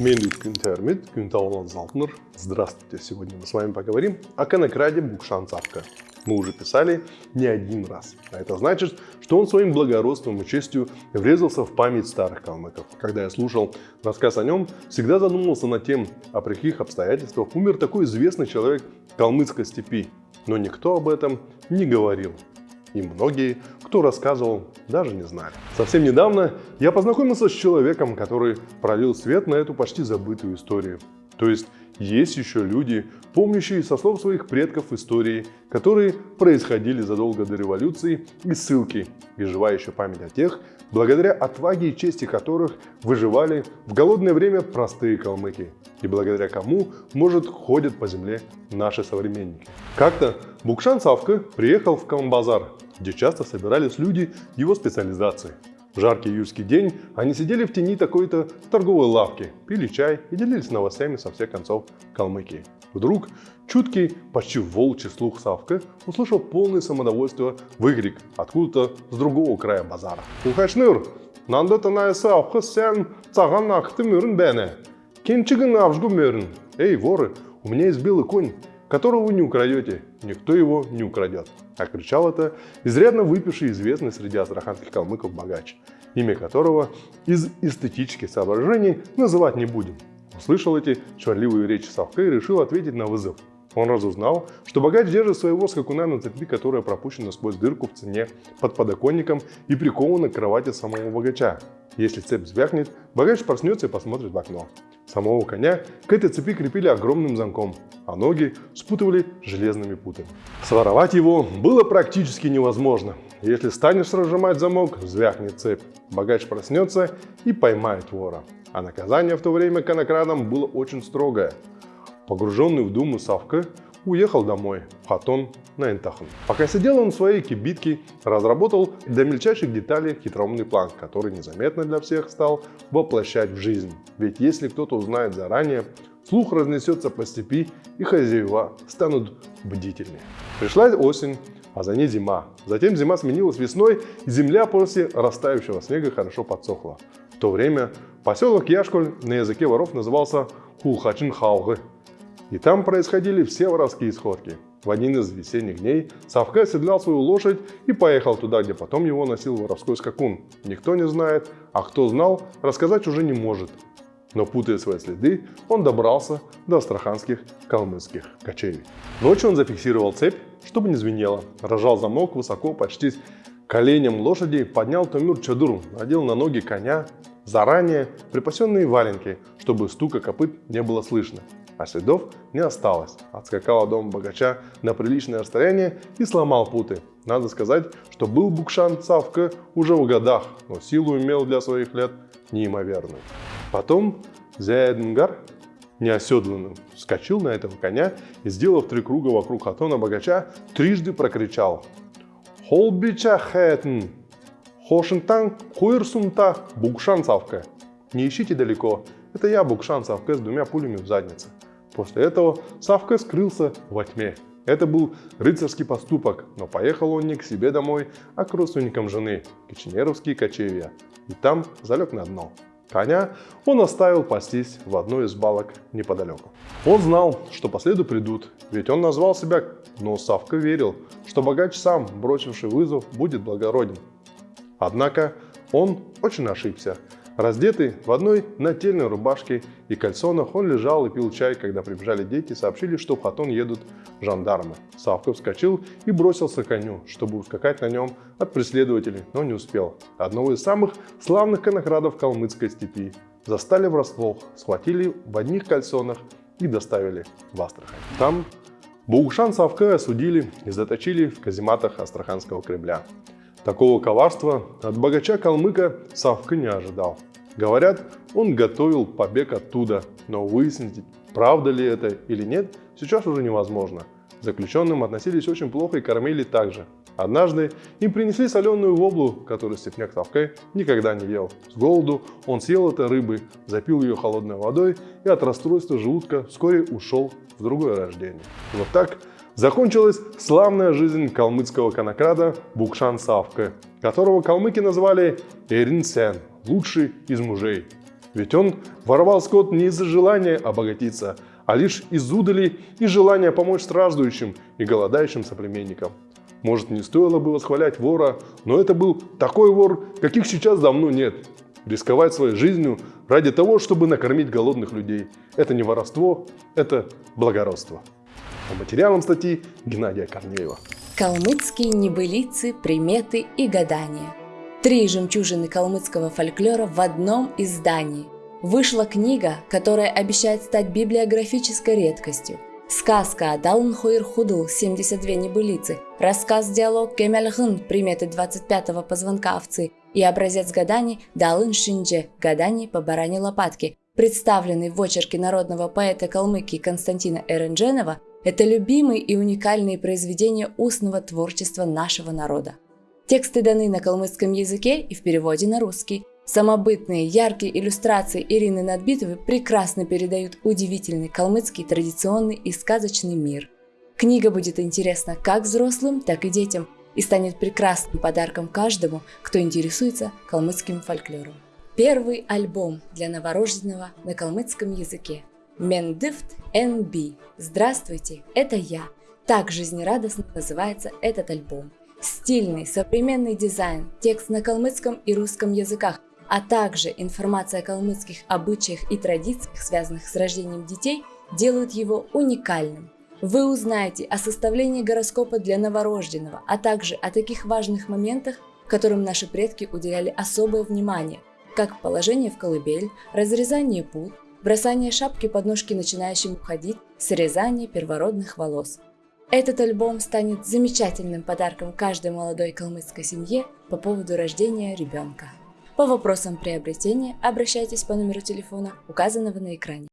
Мендик Кюнтермит, Кюнтаулан Залтнер. Здравствуйте! Сегодня мы с вами поговорим о конокраде Букшан Цапка. Мы уже писали не один раз. А это значит, что он своим благородством и честью врезался в память старых калмыков. Когда я слушал рассказ о нем, всегда задумывался над тем, о каких обстоятельствах умер такой известный человек калмыцкой степи. Но никто об этом не говорил и многие, кто рассказывал, даже не знали. Совсем недавно я познакомился с человеком, который пролил свет на эту почти забытую историю. То есть есть еще люди, помнящие со слов своих предков истории, которые происходили задолго до революции и ссылки, и живая еще память о тех, благодаря отваге и чести которых выживали в голодное время простые калмыки, и благодаря кому, может, ходят по земле наши современники. Как-то Букшан Савка приехал в Калмбазар, где часто собирались люди его специализации. В жаркий июльский день они сидели в тени такой-то торговой лавки, пили чай и делились новостями со всех концов Калмыкии. Вдруг чуткий, почти волчий слух Савка услышал полное самодовольство выкрик откуда-то с другого края базара. «Ухачныр, нандо на Савка сен цаган акты мөрін бәне. Кенчигін авжгу мөрін. Эй, воры, у меня есть белый конь, которого вы не украдете, никто его не украдет. А кричал это изрядно выпивший известный среди астраханских калмыков богач, имя которого из эстетических соображений называть не будем. Услышал эти чварливые речи Савка и решил ответить на вызов. Он разузнал, что богач держит своего скакуна на цепи, которая пропущена сквозь дырку в цене под подоконником и прикована к кровати самого богача. Если цепь звякнет, богач проснется и посмотрит в окно. Самого коня к этой цепи крепили огромным замком, а ноги спутывали железными путами. Своровать его было практически невозможно. Если станешь разжимать замок, звякнет цепь. Богач проснется и поймает вора. А наказание в то время конокрадам было очень строгое. Погруженный в думу Савка уехал домой, в Хатон на Энтахан. Пока сидел он в своей кибитке, разработал до мельчайших деталей хитроумный план, который незаметно для всех стал воплощать в жизнь. Ведь если кто-то узнает заранее, слух разнесется по степи, и хозяева станут бдительнее. Пришла осень, а за ней зима. Затем зима сменилась весной, и земля после растающего снега хорошо подсохла. В то время поселок Яшколь на языке воров назывался Хулхачин Хаугы, и там происходили все воровские сходки. В один из весенних дней Савка оседлял свою лошадь и поехал туда, где потом его носил воровской скакун. Никто не знает, а кто знал, рассказать уже не может. Но путая свои следы, он добрался до астраханских калмыцких кочевий. Ночью он зафиксировал цепь, чтобы не звенело, рожал замок высоко, почти коленем лошади, поднял Томюр Чадур, надел на ноги коня, заранее припасенные валенки, чтобы стука копыт не было слышно а следов не осталось. Отскакал от дома богача на приличное расстояние и сломал путы. Надо сказать, что был Букшан Цавка уже в годах, но силу имел для своих лет неимоверную. Потом Зяэднгар, неоседланным, вскочил на этого коня и, сделав три круга вокруг хатона богача, трижды прокричал «Холбича хэтн! Хошинтан хуирсунта Букшан Цавка!» Не ищите далеко, это я Букшан Цавка с двумя пулями в заднице. После этого Савка скрылся во тьме. Это был рыцарский поступок, но поехал он не к себе домой, а к родственникам жены, Киченеровские кочевья, и там залег на дно. Коня он оставил пастись в одной из балок неподалеку. Он знал, что по следу придут, ведь он назвал себя, но Савка верил, что богач сам, бросивший вызов, будет благороден. Однако он очень ошибся. Раздетый в одной нательной рубашке и кальсонах, он лежал и пил чай, когда прибежали дети и сообщили, что в Хатон едут жандармы. Савка вскочил и бросился к коню, чтобы ускакать на нем от преследователей, но не успел. Одного из самых славных конокрадов калмыцкой степи застали врасплох, схватили в одних кальсонах и доставили в Астрахань. Там Бугшан Савка осудили и заточили в казематах Астраханского Кремля. Такого коварства от богача-калмыка Савка не ожидал. Говорят, он готовил побег оттуда, но выяснить, правда ли это или нет, сейчас уже невозможно. Заключенным относились очень плохо и кормили также. Однажды им принесли соленую воблу, которую степняк Савкай никогда не ел. С голоду он съел это рыбы, запил ее холодной водой и от расстройства желудка вскоре ушел в другое рождение. Вот так закончилась славная жизнь калмыцкого конокрада Букшан Савка, которого калмыки назвали Эрин Сен, лучший из мужей. Ведь он воровал скот не из-за желания обогатиться, а лишь из удали и желания помочь страждущим и голодающим соплеменникам. Может, не стоило бы восхвалять вора, но это был такой вор, каких сейчас давно нет. Рисковать своей жизнью ради того, чтобы накормить голодных людей – это не воровство, это благородство. По материалам статьи Геннадия Корнеева. Калмыцкие небылицы, приметы и гадания. Три жемчужины калмыцкого фольклора в одном издании. Вышла книга, которая обещает стать библиографической редкостью. Сказка Далн Хуир Худл 72 небылицы, рассказ-диалог Кемельхын приметы 25-го позвонка овцы и образец гаданий Далын Шиндже гаданий по баране лопатки, представленный в очерке народного поэта Калмыкии Константина Эрендженова, это любимые и уникальные произведения устного творчества нашего народа. Тексты даны на калмыцком языке и в переводе на русский. Самобытные, яркие иллюстрации Ирины Надбитовой прекрасно передают удивительный калмыцкий традиционный и сказочный мир. Книга будет интересна как взрослым, так и детям и станет прекрасным подарком каждому, кто интересуется калмыцким фольклором. Первый альбом для новорожденного на калмыцком языке. Мендифт NB. Здравствуйте, это я. Так жизнерадостно называется этот альбом. Стильный, современный дизайн, текст на калмыцком и русском языках, а также информация о калмыцких обычаях и традициях, связанных с рождением детей, делают его уникальным. Вы узнаете о составлении гороскопа для новорожденного, а также о таких важных моментах, которым наши предки уделяли особое внимание, как положение в колыбель, разрезание пут, бросание шапки под ножки начинающим ходить, срезание первородных волос. Этот альбом станет замечательным подарком каждой молодой калмыцкой семье по поводу рождения ребенка. По вопросам приобретения обращайтесь по номеру телефона, указанного на экране.